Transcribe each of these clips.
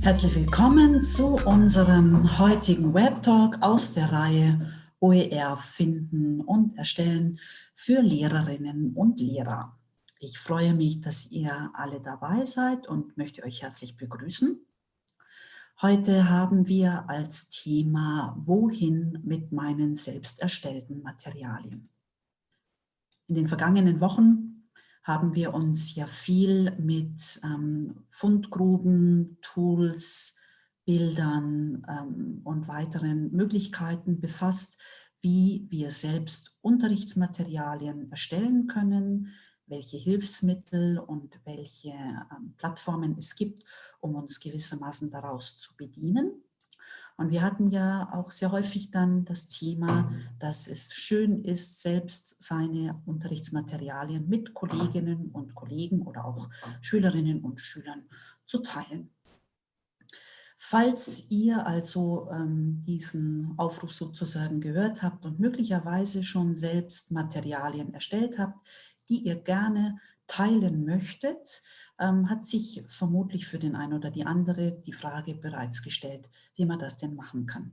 Herzlich willkommen zu unserem heutigen Webtalk aus der Reihe OER finden und erstellen für Lehrerinnen und Lehrer. Ich freue mich, dass ihr alle dabei seid und möchte euch herzlich begrüßen. Heute haben wir als Thema Wohin mit meinen selbst erstellten Materialien. In den vergangenen Wochen haben wir uns ja viel mit ähm, Fundgruben, Tools, Bildern ähm, und weiteren Möglichkeiten befasst, wie wir selbst Unterrichtsmaterialien erstellen können, welche Hilfsmittel und welche ähm, Plattformen es gibt, um uns gewissermaßen daraus zu bedienen. Und wir hatten ja auch sehr häufig dann das Thema, dass es schön ist, selbst seine Unterrichtsmaterialien mit Kolleginnen und Kollegen oder auch Schülerinnen und Schülern zu teilen. Falls ihr also ähm, diesen Aufruf sozusagen gehört habt und möglicherweise schon selbst Materialien erstellt habt, die ihr gerne teilen möchtet, ähm, hat sich vermutlich für den einen oder die andere die Frage bereits gestellt, wie man das denn machen kann.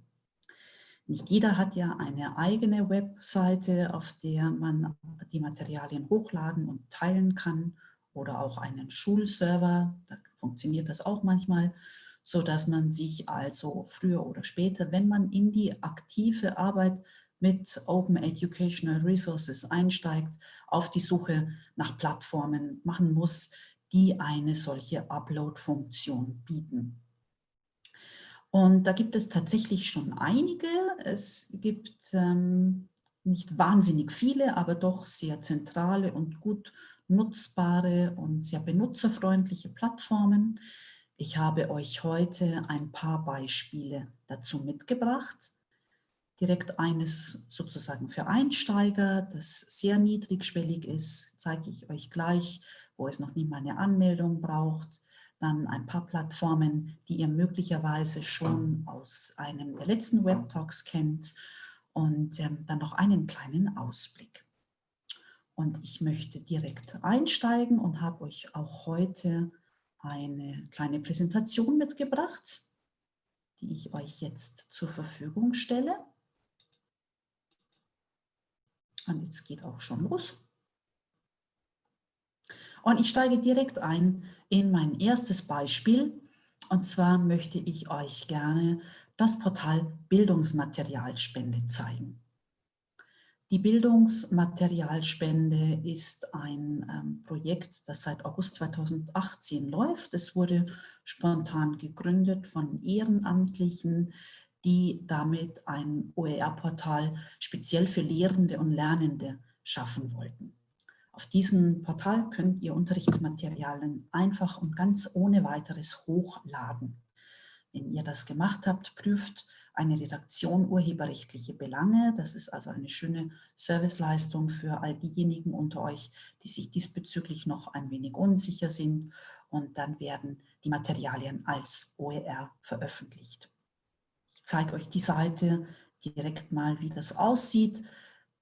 Nicht jeder hat ja eine eigene Webseite, auf der man die Materialien hochladen und teilen kann oder auch einen Schulserver, da funktioniert das auch manchmal, so dass man sich also früher oder später, wenn man in die aktive Arbeit mit Open Educational Resources einsteigt, auf die Suche nach Plattformen machen muss, die eine solche Upload-Funktion bieten. Und da gibt es tatsächlich schon einige. Es gibt ähm, nicht wahnsinnig viele, aber doch sehr zentrale und gut nutzbare und sehr benutzerfreundliche Plattformen. Ich habe euch heute ein paar Beispiele dazu mitgebracht direkt eines sozusagen für Einsteiger, das sehr niedrigschwellig ist, zeige ich euch gleich, wo es noch nie mal eine Anmeldung braucht. Dann ein paar Plattformen, die ihr möglicherweise schon aus einem der letzten Webtalks kennt und ähm, dann noch einen kleinen Ausblick. Und ich möchte direkt einsteigen und habe euch auch heute eine kleine Präsentation mitgebracht, die ich euch jetzt zur Verfügung stelle. Und jetzt geht auch schon los. Und ich steige direkt ein in mein erstes Beispiel. Und zwar möchte ich euch gerne das Portal Bildungsmaterialspende zeigen. Die Bildungsmaterialspende ist ein ähm, Projekt, das seit August 2018 läuft. Es wurde spontan gegründet von Ehrenamtlichen, die damit ein OER-Portal speziell für Lehrende und Lernende schaffen wollten. Auf diesem Portal könnt ihr Unterrichtsmaterialien einfach und ganz ohne weiteres hochladen. Wenn ihr das gemacht habt, prüft eine Redaktion urheberrechtliche Belange. Das ist also eine schöne Serviceleistung für all diejenigen unter euch, die sich diesbezüglich noch ein wenig unsicher sind. Und dann werden die Materialien als OER veröffentlicht. Zeige euch die Seite direkt mal, wie das aussieht.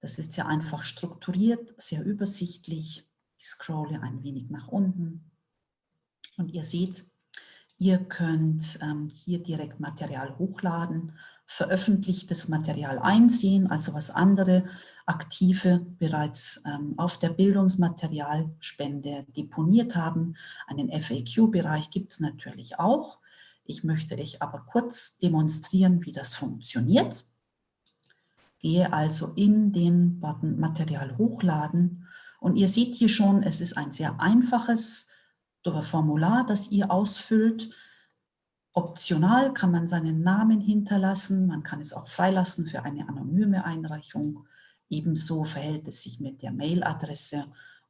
Das ist sehr einfach strukturiert, sehr übersichtlich. Ich scrolle ein wenig nach unten und ihr seht, ihr könnt ähm, hier direkt Material hochladen, veröffentlichtes Material einsehen, also was andere Aktive bereits ähm, auf der Bildungsmaterialspende deponiert haben. Einen FAQ-Bereich gibt es natürlich auch. Ich möchte euch aber kurz demonstrieren, wie das funktioniert. Gehe also in den Button Material hochladen und ihr seht hier schon, es ist ein sehr einfaches Formular, das ihr ausfüllt. Optional kann man seinen Namen hinterlassen, man kann es auch freilassen für eine anonyme Einreichung. Ebenso verhält es sich mit der Mailadresse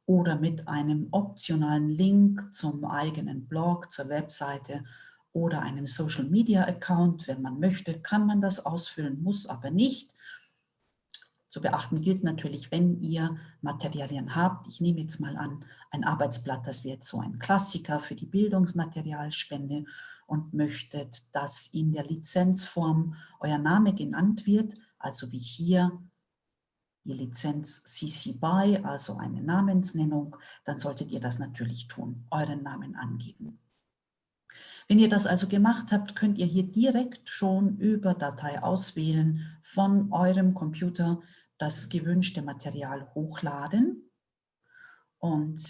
oder mit einem optionalen Link zum eigenen Blog, zur Webseite oder einem Social Media Account. Wenn man möchte, kann man das ausfüllen, muss aber nicht. Zu beachten gilt natürlich, wenn ihr Materialien habt. Ich nehme jetzt mal an, ein Arbeitsblatt, das wäre jetzt so ein Klassiker für die Bildungsmaterialspende und möchtet, dass in der Lizenzform euer Name genannt wird, also wie hier die Lizenz CC BY, also eine Namensnennung, dann solltet ihr das natürlich tun, euren Namen angeben. Wenn ihr das also gemacht habt, könnt ihr hier direkt schon über Datei auswählen von eurem Computer das gewünschte Material hochladen und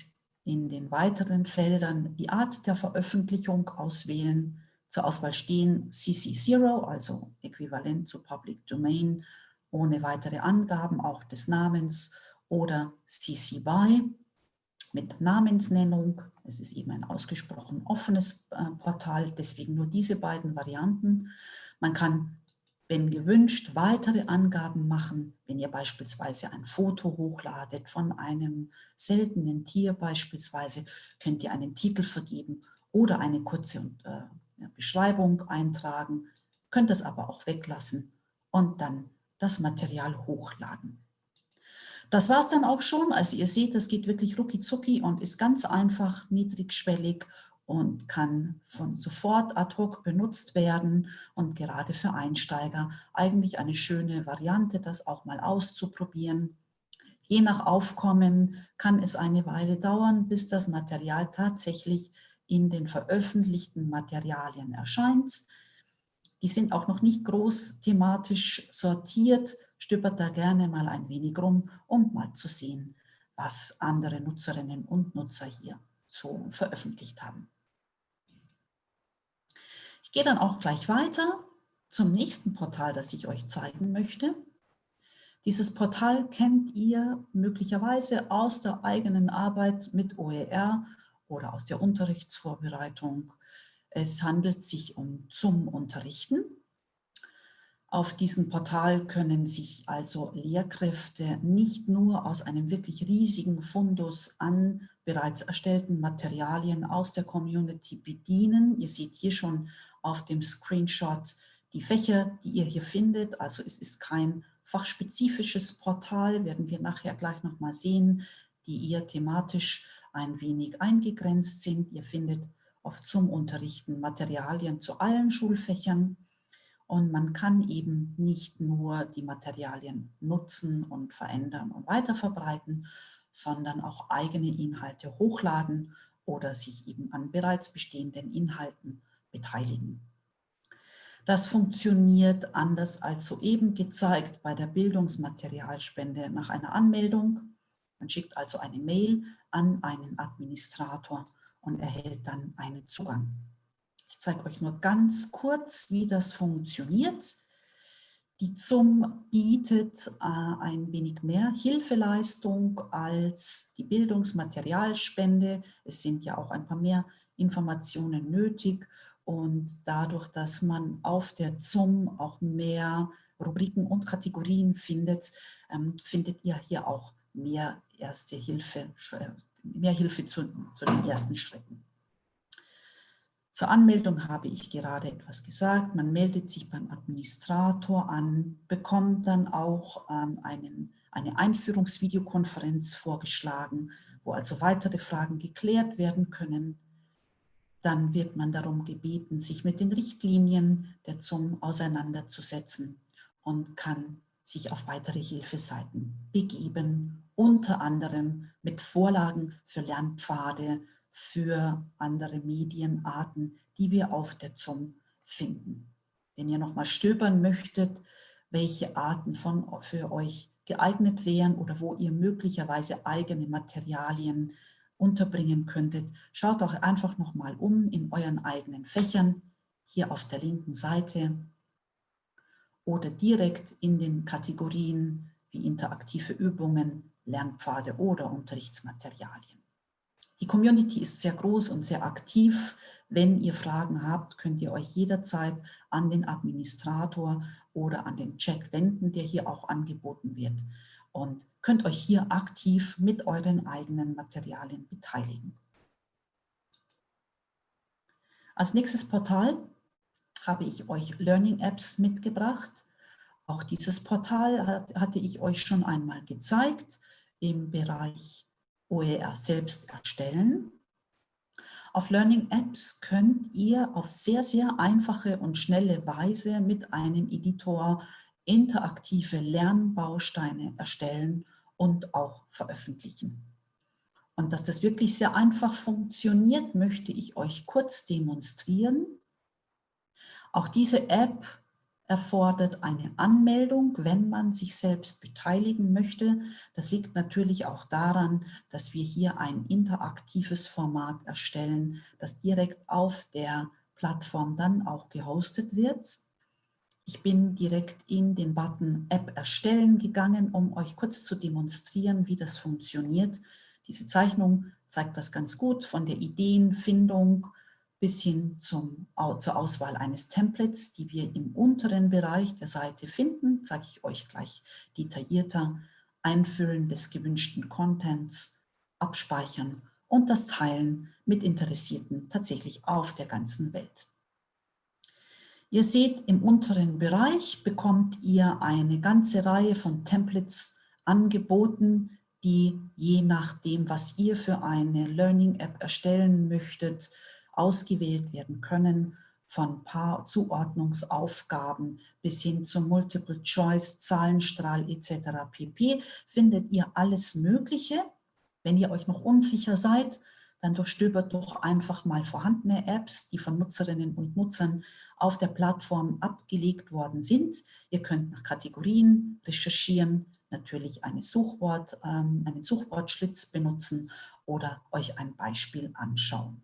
in den weiteren Feldern die Art der Veröffentlichung auswählen. Zur Auswahl stehen CC0, also äquivalent zu Public Domain, ohne weitere Angaben auch des Namens oder CC BY mit Namensnennung. Es ist eben ein ausgesprochen offenes äh, Portal, deswegen nur diese beiden Varianten. Man kann, wenn gewünscht, weitere Angaben machen, wenn ihr beispielsweise ein Foto hochladet von einem seltenen Tier beispielsweise, könnt ihr einen Titel vergeben oder eine kurze äh, Beschreibung eintragen, könnt es aber auch weglassen und dann das Material hochladen. Das war es dann auch schon. Also ihr seht, das geht wirklich rucki zucki und ist ganz einfach, niedrigschwellig und kann von sofort ad hoc benutzt werden und gerade für Einsteiger eigentlich eine schöne Variante, das auch mal auszuprobieren. Je nach Aufkommen kann es eine Weile dauern, bis das Material tatsächlich in den veröffentlichten Materialien erscheint. Die sind auch noch nicht groß thematisch sortiert, stöbert da gerne mal ein wenig rum, um mal zu sehen, was andere Nutzerinnen und Nutzer hier so veröffentlicht haben. Ich gehe dann auch gleich weiter zum nächsten Portal, das ich euch zeigen möchte. Dieses Portal kennt ihr möglicherweise aus der eigenen Arbeit mit OER oder aus der Unterrichtsvorbereitung. Es handelt sich um zum Unterrichten. Auf diesem Portal können sich also Lehrkräfte nicht nur aus einem wirklich riesigen Fundus an bereits erstellten Materialien aus der Community bedienen. Ihr seht hier schon auf dem Screenshot die Fächer, die ihr hier findet. Also es ist kein fachspezifisches Portal, werden wir nachher gleich nochmal sehen, die eher thematisch ein wenig eingegrenzt sind. Ihr findet oft zum Unterrichten Materialien zu allen Schulfächern. Und man kann eben nicht nur die Materialien nutzen und verändern und weiterverbreiten, sondern auch eigene Inhalte hochladen oder sich eben an bereits bestehenden Inhalten beteiligen. Das funktioniert anders als soeben gezeigt bei der Bildungsmaterialspende nach einer Anmeldung. Man schickt also eine Mail an einen Administrator und erhält dann einen Zugang. Ich zeige euch nur ganz kurz, wie das funktioniert. Die ZUM bietet äh, ein wenig mehr Hilfeleistung als die Bildungsmaterialspende. Es sind ja auch ein paar mehr Informationen nötig und dadurch, dass man auf der ZUM auch mehr Rubriken und Kategorien findet, ähm, findet ihr hier auch mehr erste Hilfe, mehr Hilfe zu, zu den ersten Schritten. Zur Anmeldung habe ich gerade etwas gesagt. Man meldet sich beim Administrator an, bekommt dann auch ähm, einen, eine Einführungsvideokonferenz vorgeschlagen, wo also weitere Fragen geklärt werden können. Dann wird man darum gebeten, sich mit den Richtlinien der ZUM auseinanderzusetzen und kann sich auf weitere Hilfeseiten begeben, unter anderem mit Vorlagen für Lernpfade, für andere Medienarten, die wir auf der ZUM finden. Wenn ihr nochmal stöbern möchtet, welche Arten von, für euch geeignet wären oder wo ihr möglicherweise eigene Materialien unterbringen könntet, schaut auch einfach nochmal um in euren eigenen Fächern, hier auf der linken Seite oder direkt in den Kategorien wie interaktive Übungen, Lernpfade oder Unterrichtsmaterialien. Die Community ist sehr groß und sehr aktiv. Wenn ihr Fragen habt, könnt ihr euch jederzeit an den Administrator oder an den Chat wenden, der hier auch angeboten wird und könnt euch hier aktiv mit euren eigenen Materialien beteiligen. Als nächstes Portal habe ich euch Learning Apps mitgebracht. Auch dieses Portal hatte ich euch schon einmal gezeigt im Bereich OER selbst erstellen. Auf Learning Apps könnt ihr auf sehr, sehr einfache und schnelle Weise mit einem Editor interaktive Lernbausteine erstellen und auch veröffentlichen. Und dass das wirklich sehr einfach funktioniert, möchte ich euch kurz demonstrieren. Auch diese App erfordert eine Anmeldung, wenn man sich selbst beteiligen möchte. Das liegt natürlich auch daran, dass wir hier ein interaktives Format erstellen, das direkt auf der Plattform dann auch gehostet wird. Ich bin direkt in den Button App erstellen gegangen, um euch kurz zu demonstrieren, wie das funktioniert. Diese Zeichnung zeigt das ganz gut von der Ideenfindung bis hin zum, zur Auswahl eines Templates, die wir im unteren Bereich der Seite finden, zeige ich euch gleich detaillierter, Einfüllen des gewünschten Contents, Abspeichern und das Teilen mit Interessierten tatsächlich auf der ganzen Welt. Ihr seht, im unteren Bereich bekommt ihr eine ganze Reihe von Templates angeboten, die je nachdem, was ihr für eine Learning-App erstellen möchtet, ausgewählt werden können, von Paar Zuordnungsaufgaben bis hin zum Multiple Choice, Zahlenstrahl etc. pp. findet ihr alles Mögliche. Wenn ihr euch noch unsicher seid, dann durchstöbert doch einfach mal vorhandene Apps, die von Nutzerinnen und Nutzern auf der Plattform abgelegt worden sind. Ihr könnt nach Kategorien recherchieren, natürlich eine Suchwort, ähm, einen Suchwortschlitz benutzen oder euch ein Beispiel anschauen.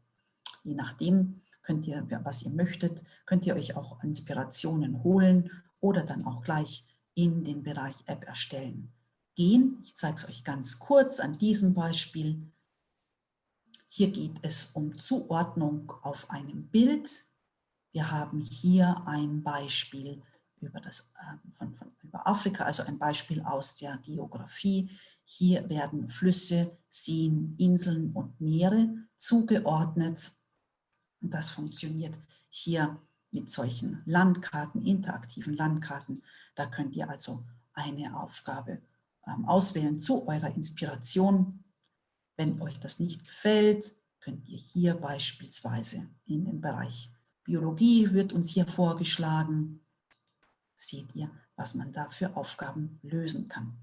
Je nachdem, könnt ihr, was ihr möchtet, könnt ihr euch auch Inspirationen holen oder dann auch gleich in den Bereich App erstellen gehen. Ich zeige es euch ganz kurz an diesem Beispiel. Hier geht es um Zuordnung auf einem Bild. Wir haben hier ein Beispiel über, das, äh, von, von, über Afrika, also ein Beispiel aus der Geografie. Hier werden Flüsse, Seen, Inseln und Meere zugeordnet. Und das funktioniert hier mit solchen Landkarten, interaktiven Landkarten. Da könnt ihr also eine Aufgabe ähm, auswählen zu eurer Inspiration. Wenn euch das nicht gefällt, könnt ihr hier beispielsweise in den Bereich Biologie wird uns hier vorgeschlagen. Seht ihr, was man da für Aufgaben lösen kann.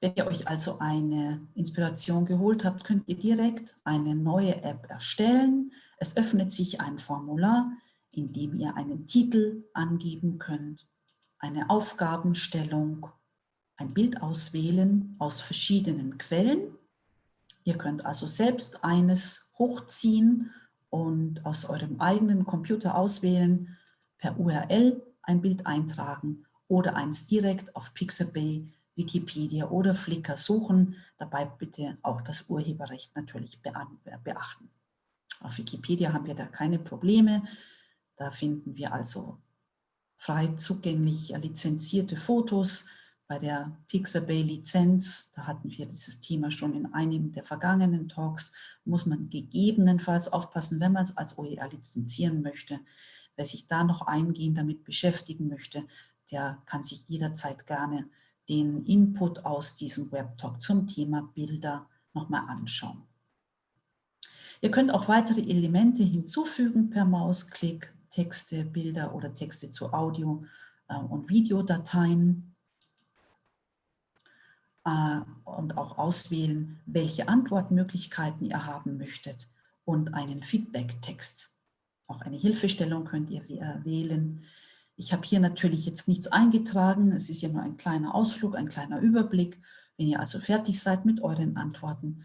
Wenn ihr euch also eine Inspiration geholt habt, könnt ihr direkt eine neue App erstellen. Es öffnet sich ein Formular, in dem ihr einen Titel angeben könnt, eine Aufgabenstellung, ein Bild auswählen aus verschiedenen Quellen. Ihr könnt also selbst eines hochziehen und aus eurem eigenen Computer auswählen, per URL ein Bild eintragen oder eins direkt auf Pixabay Wikipedia oder Flickr suchen. Dabei bitte auch das Urheberrecht natürlich beachten. Auf Wikipedia haben wir da keine Probleme. Da finden wir also frei zugänglich lizenzierte Fotos. Bei der Pixabay-Lizenz, da hatten wir dieses Thema schon in einem der vergangenen Talks, muss man gegebenenfalls aufpassen, wenn man es als OER lizenzieren möchte. Wer sich da noch eingehend damit beschäftigen möchte, der kann sich jederzeit gerne den Input aus diesem Webtalk zum Thema Bilder nochmal anschauen. Ihr könnt auch weitere Elemente hinzufügen per Mausklick, Texte, Bilder oder Texte zu Audio- äh, und Videodateien äh, und auch auswählen, welche Antwortmöglichkeiten ihr haben möchtet und einen Feedback-Text. Auch eine Hilfestellung könnt ihr wählen. Ich habe hier natürlich jetzt nichts eingetragen. Es ist ja nur ein kleiner Ausflug, ein kleiner Überblick. Wenn ihr also fertig seid mit euren Antworten,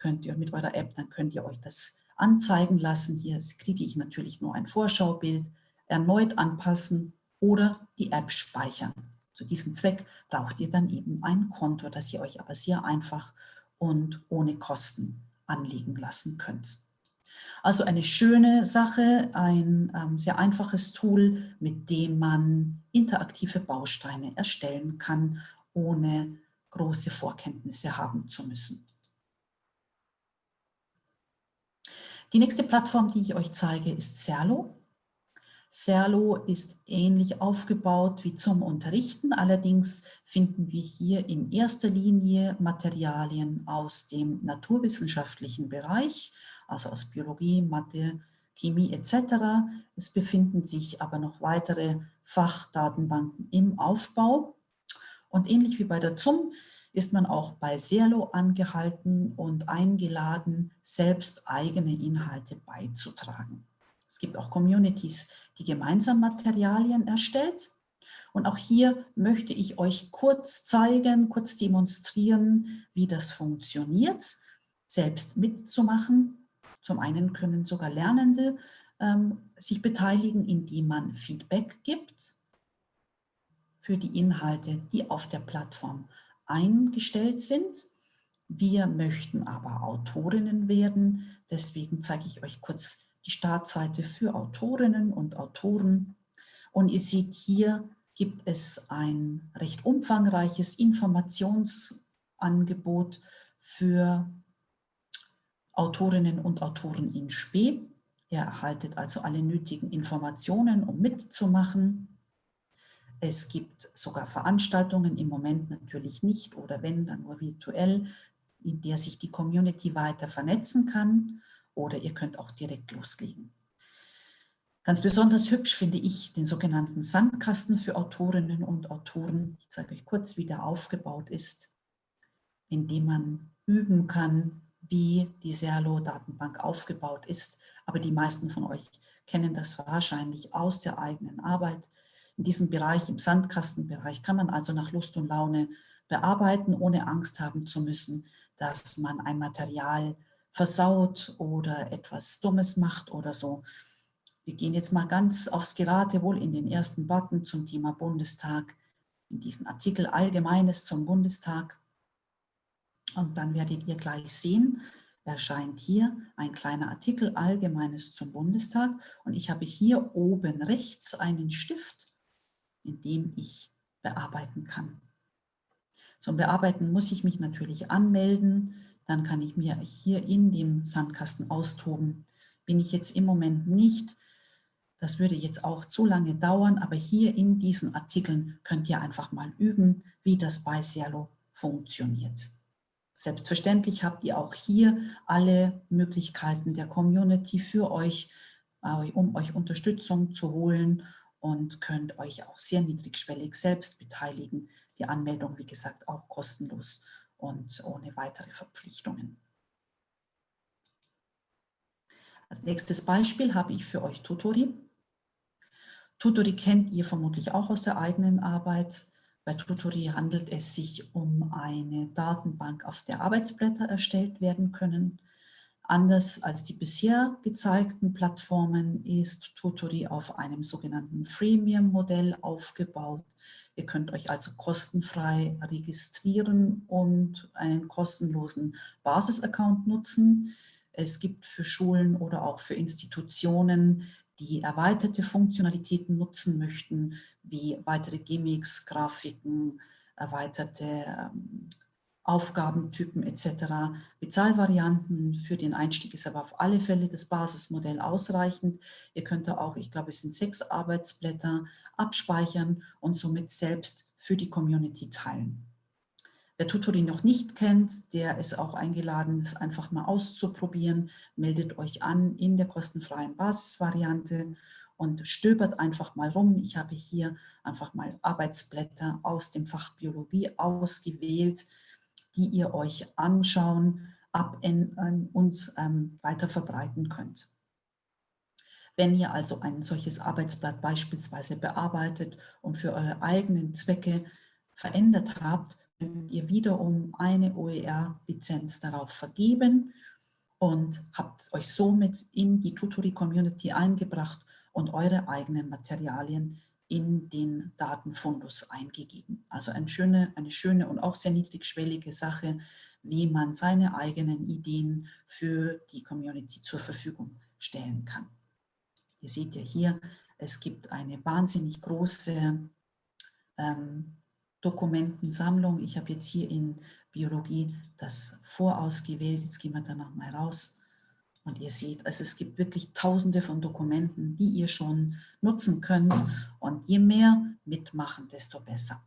könnt ihr mit eurer App, dann könnt ihr euch das anzeigen lassen. Hier kriege ich natürlich nur ein Vorschaubild, erneut anpassen oder die App speichern. Zu diesem Zweck braucht ihr dann eben ein Konto, das ihr euch aber sehr einfach und ohne Kosten anlegen lassen könnt. Also eine schöne Sache, ein ähm, sehr einfaches Tool, mit dem man interaktive Bausteine erstellen kann, ohne große Vorkenntnisse haben zu müssen. Die nächste Plattform, die ich euch zeige, ist Serlo. Serlo ist ähnlich aufgebaut wie zum Unterrichten. Allerdings finden wir hier in erster Linie Materialien aus dem naturwissenschaftlichen Bereich also aus Biologie, Mathe, Chemie etc. Es befinden sich aber noch weitere Fachdatenbanken im Aufbau. Und ähnlich wie bei der ZUM ist man auch bei Serlo angehalten und eingeladen, selbst eigene Inhalte beizutragen. Es gibt auch Communities, die gemeinsam Materialien erstellt. Und auch hier möchte ich euch kurz zeigen, kurz demonstrieren, wie das funktioniert, selbst mitzumachen. Zum einen können sogar Lernende ähm, sich beteiligen, indem man Feedback gibt für die Inhalte, die auf der Plattform eingestellt sind. Wir möchten aber Autorinnen werden, deswegen zeige ich euch kurz die Startseite für Autorinnen und Autoren. Und ihr seht hier gibt es ein recht umfangreiches Informationsangebot für Autorinnen und Autoren in Spee. Ihr erhaltet also alle nötigen Informationen, um mitzumachen. Es gibt sogar Veranstaltungen, im Moment natürlich nicht oder wenn, dann nur virtuell, in der sich die Community weiter vernetzen kann oder ihr könnt auch direkt loslegen. Ganz besonders hübsch finde ich den sogenannten Sandkasten für Autorinnen und Autoren. Ich zeige euch kurz, wie der aufgebaut ist, indem man üben kann, wie die Serlo-Datenbank aufgebaut ist. Aber die meisten von euch kennen das wahrscheinlich aus der eigenen Arbeit. In diesem Bereich, im Sandkastenbereich, kann man also nach Lust und Laune bearbeiten, ohne Angst haben zu müssen, dass man ein Material versaut oder etwas Dummes macht oder so. Wir gehen jetzt mal ganz aufs Geratewohl in den ersten Button zum Thema Bundestag, in diesen Artikel Allgemeines zum Bundestag. Und dann werdet ihr gleich sehen, erscheint hier ein kleiner Artikel Allgemeines zum Bundestag. Und ich habe hier oben rechts einen Stift in dem ich bearbeiten kann. Zum Bearbeiten muss ich mich natürlich anmelden, dann kann ich mir hier in dem Sandkasten austoben. Bin ich jetzt im Moment nicht, das würde jetzt auch zu lange dauern, aber hier in diesen Artikeln könnt ihr einfach mal üben, wie das bei Serlo funktioniert. Selbstverständlich habt ihr auch hier alle Möglichkeiten der Community für euch, äh, um euch Unterstützung zu holen und könnt euch auch sehr niedrigschwellig selbst beteiligen. Die Anmeldung, wie gesagt, auch kostenlos und ohne weitere Verpflichtungen. Als nächstes Beispiel habe ich für euch Tutori. Tutori kennt ihr vermutlich auch aus der eigenen Arbeit. Bei Tutori handelt es sich um eine Datenbank, auf der Arbeitsblätter erstellt werden können. Anders als die bisher gezeigten Plattformen ist Tutori auf einem sogenannten Freemium-Modell aufgebaut. Ihr könnt euch also kostenfrei registrieren und einen kostenlosen Basis-Account nutzen. Es gibt für Schulen oder auch für Institutionen, die erweiterte Funktionalitäten nutzen möchten, wie weitere Gimmicks, Grafiken, erweiterte ähm, Aufgabentypen etc. Bezahlvarianten für den Einstieg ist aber auf alle Fälle das Basismodell ausreichend. Ihr könnt da auch, ich glaube es sind sechs Arbeitsblätter, abspeichern und somit selbst für die Community teilen. Wer Tutori noch nicht kennt, der ist auch eingeladen, es einfach mal auszuprobieren. Meldet euch an in der kostenfreien Basisvariante und stöbert einfach mal rum. Ich habe hier einfach mal Arbeitsblätter aus dem Fach Biologie ausgewählt die ihr euch anschauen ab in, in, und ähm, weiter verbreiten könnt. Wenn ihr also ein solches Arbeitsblatt beispielsweise bearbeitet und für eure eigenen Zwecke verändert habt, könnt ihr wiederum eine OER-Lizenz darauf vergeben und habt euch somit in die Tutori-Community eingebracht und eure eigenen Materialien in den Datenfundus eingegeben. Also eine schöne, eine schöne und auch sehr niedrigschwellige Sache, wie man seine eigenen Ideen für die Community zur Verfügung stellen kann. Ihr seht ja hier, es gibt eine wahnsinnig große ähm, Dokumentensammlung. Ich habe jetzt hier in Biologie das vorausgewählt. Jetzt gehen wir da nochmal raus. Und ihr seht, also es gibt wirklich tausende von Dokumenten, die ihr schon nutzen könnt. Und je mehr mitmachen, desto besser.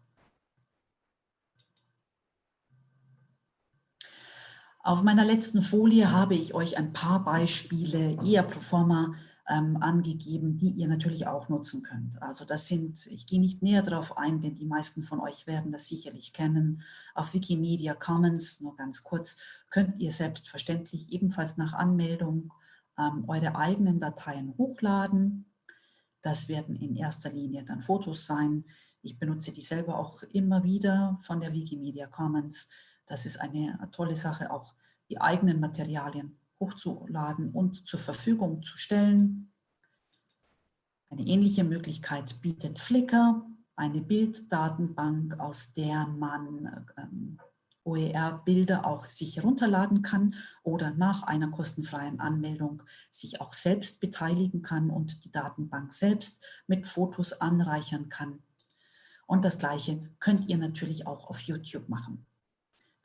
Auf meiner letzten Folie habe ich euch ein paar Beispiele eher pro forma ähm, angegeben, die ihr natürlich auch nutzen könnt. Also das sind, ich gehe nicht näher darauf ein, denn die meisten von euch werden das sicherlich kennen. Auf Wikimedia Commons, nur ganz kurz, könnt ihr selbstverständlich ebenfalls nach Anmeldung ähm, eure eigenen Dateien hochladen. Das werden in erster Linie dann Fotos sein. Ich benutze die selber auch immer wieder von der Wikimedia Commons. Das ist eine tolle Sache, auch die eigenen Materialien hochzuladen und zur Verfügung zu stellen. Eine ähnliche Möglichkeit bietet Flickr, eine Bilddatenbank, aus der man ähm, OER-Bilder auch sich herunterladen kann oder nach einer kostenfreien Anmeldung sich auch selbst beteiligen kann und die Datenbank selbst mit Fotos anreichern kann. Und das Gleiche könnt ihr natürlich auch auf YouTube machen.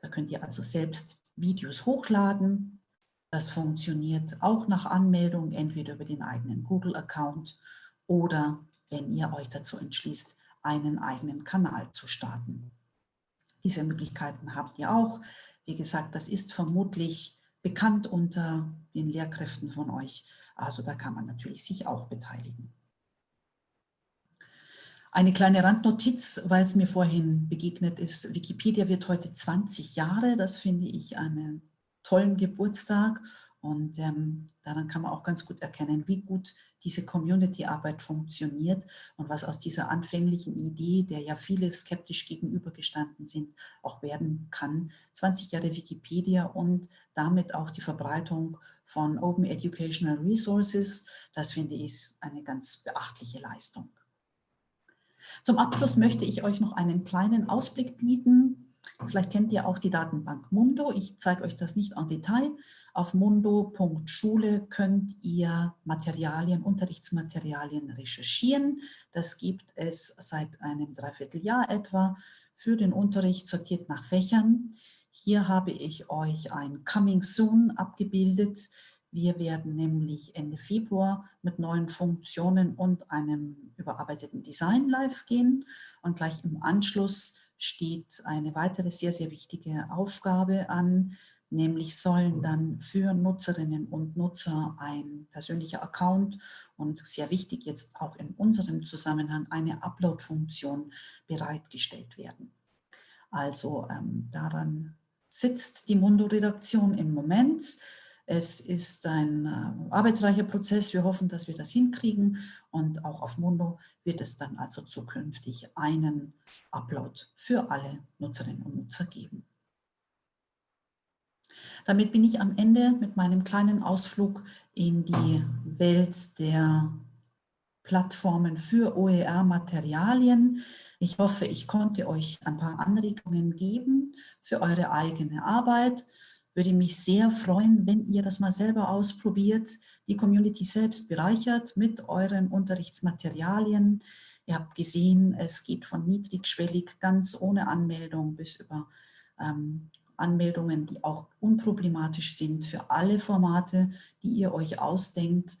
Da könnt ihr also selbst Videos hochladen. Das funktioniert auch nach Anmeldung, entweder über den eigenen Google-Account oder wenn ihr euch dazu entschließt, einen eigenen Kanal zu starten. Diese Möglichkeiten habt ihr auch. Wie gesagt, das ist vermutlich bekannt unter den Lehrkräften von euch. Also da kann man natürlich sich auch beteiligen. Eine kleine Randnotiz, weil es mir vorhin begegnet ist. Wikipedia wird heute 20 Jahre. Das finde ich einen tollen Geburtstag. Und ähm, daran kann man auch ganz gut erkennen, wie gut diese Community-Arbeit funktioniert und was aus dieser anfänglichen Idee, der ja viele skeptisch gegenübergestanden sind, auch werden kann. 20 Jahre Wikipedia und damit auch die Verbreitung von Open Educational Resources, das finde ich eine ganz beachtliche Leistung. Zum Abschluss möchte ich euch noch einen kleinen Ausblick bieten. Vielleicht kennt ihr auch die Datenbank Mundo. Ich zeige euch das nicht en Detail. Auf mundo.schule könnt ihr Materialien, Unterrichtsmaterialien recherchieren. Das gibt es seit einem Dreivierteljahr etwa für den Unterricht sortiert nach Fächern. Hier habe ich euch ein Coming Soon abgebildet. Wir werden nämlich Ende Februar mit neuen Funktionen und einem überarbeiteten Design live gehen und gleich im Anschluss steht eine weitere sehr, sehr wichtige Aufgabe an, nämlich sollen dann für Nutzerinnen und Nutzer ein persönlicher Account und sehr wichtig jetzt auch in unserem Zusammenhang eine Upload-Funktion bereitgestellt werden. Also ähm, daran sitzt die Mundo-Redaktion im Moment. Es ist ein äh, arbeitsreicher Prozess. Wir hoffen, dass wir das hinkriegen. Und auch auf Mundo wird es dann also zukünftig einen Upload für alle Nutzerinnen und Nutzer geben. Damit bin ich am Ende mit meinem kleinen Ausflug in die Welt der Plattformen für OER-Materialien. Ich hoffe, ich konnte euch ein paar Anregungen geben für eure eigene Arbeit würde mich sehr freuen, wenn ihr das mal selber ausprobiert, die Community selbst bereichert mit euren Unterrichtsmaterialien. Ihr habt gesehen, es geht von niedrigschwellig, ganz ohne Anmeldung bis über ähm, Anmeldungen, die auch unproblematisch sind für alle Formate, die ihr euch ausdenkt.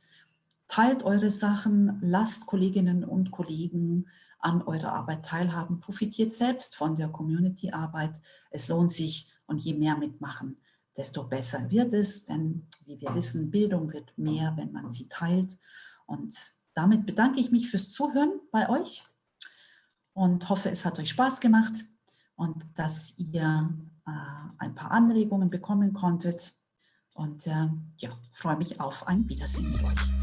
Teilt eure Sachen, lasst Kolleginnen und Kollegen an eurer Arbeit teilhaben, profitiert selbst von der Community-Arbeit. Es lohnt sich und je mehr mitmachen, desto besser wird es, denn wie wir wissen, Bildung wird mehr, wenn man sie teilt. Und damit bedanke ich mich fürs Zuhören bei euch und hoffe, es hat euch Spaß gemacht und dass ihr äh, ein paar Anregungen bekommen konntet. Und äh, ja, freue mich auf ein Wiedersehen mit euch.